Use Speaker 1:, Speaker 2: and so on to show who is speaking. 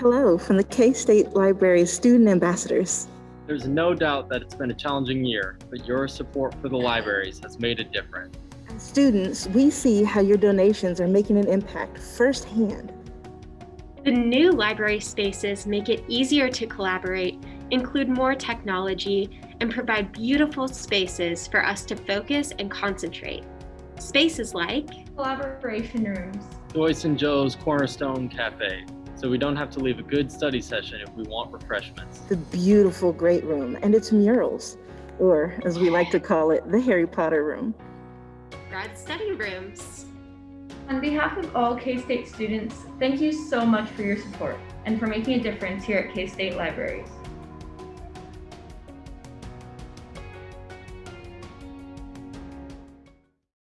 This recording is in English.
Speaker 1: Hello from the K-State Library Student Ambassadors.
Speaker 2: There's no doubt that it's been a challenging year, but your support for the libraries has made a difference.
Speaker 1: As students, we see how your donations are making an impact firsthand.
Speaker 3: The new library spaces make it easier to collaborate, include more technology, and provide beautiful spaces for us to focus and concentrate. Spaces like
Speaker 4: collaboration rooms,
Speaker 2: Joyce and Joe's Cornerstone Cafe, so we don't have to leave a good study session if we want refreshments.
Speaker 1: The beautiful Great Room and its murals, or as we like to call it, the Harry Potter Room.
Speaker 3: grad study rooms.
Speaker 4: On behalf of all K-State students, thank you so much for your support and for making a difference here at K-State Libraries.